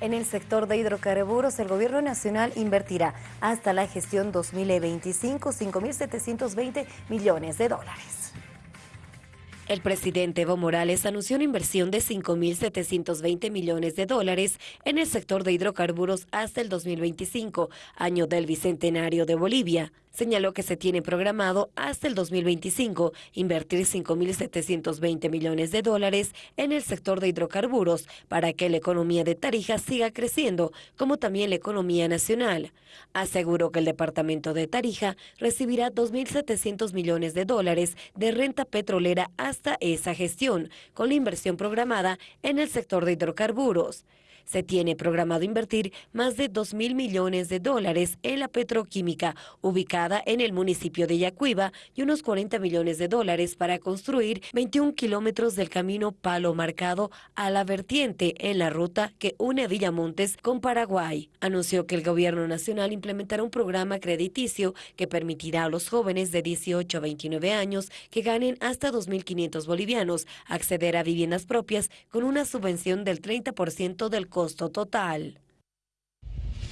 En el sector de hidrocarburos, el gobierno nacional invertirá hasta la gestión 2025 5.720 millones de dólares. El presidente Evo Morales anunció una inversión de 5.720 millones de dólares en el sector de hidrocarburos hasta el 2025, año del Bicentenario de Bolivia. Señaló que se tiene programado hasta el 2025 invertir 5.720 millones de dólares en el sector de hidrocarburos para que la economía de Tarija siga creciendo, como también la economía nacional. Aseguró que el departamento de Tarija recibirá 2.700 millones de dólares de renta petrolera hasta esa gestión, con la inversión programada en el sector de hidrocarburos. Se tiene programado invertir más de 2 mil millones de dólares en la petroquímica en el municipio de Yacuiba y unos 40 millones de dólares para construir 21 kilómetros del camino Palo Marcado a la vertiente en la ruta que une Villamontes con Paraguay. Anunció que el gobierno nacional implementará un programa crediticio que permitirá a los jóvenes de 18 a 29 años que ganen hasta 2.500 bolivianos acceder a viviendas propias con una subvención del 30% del costo total.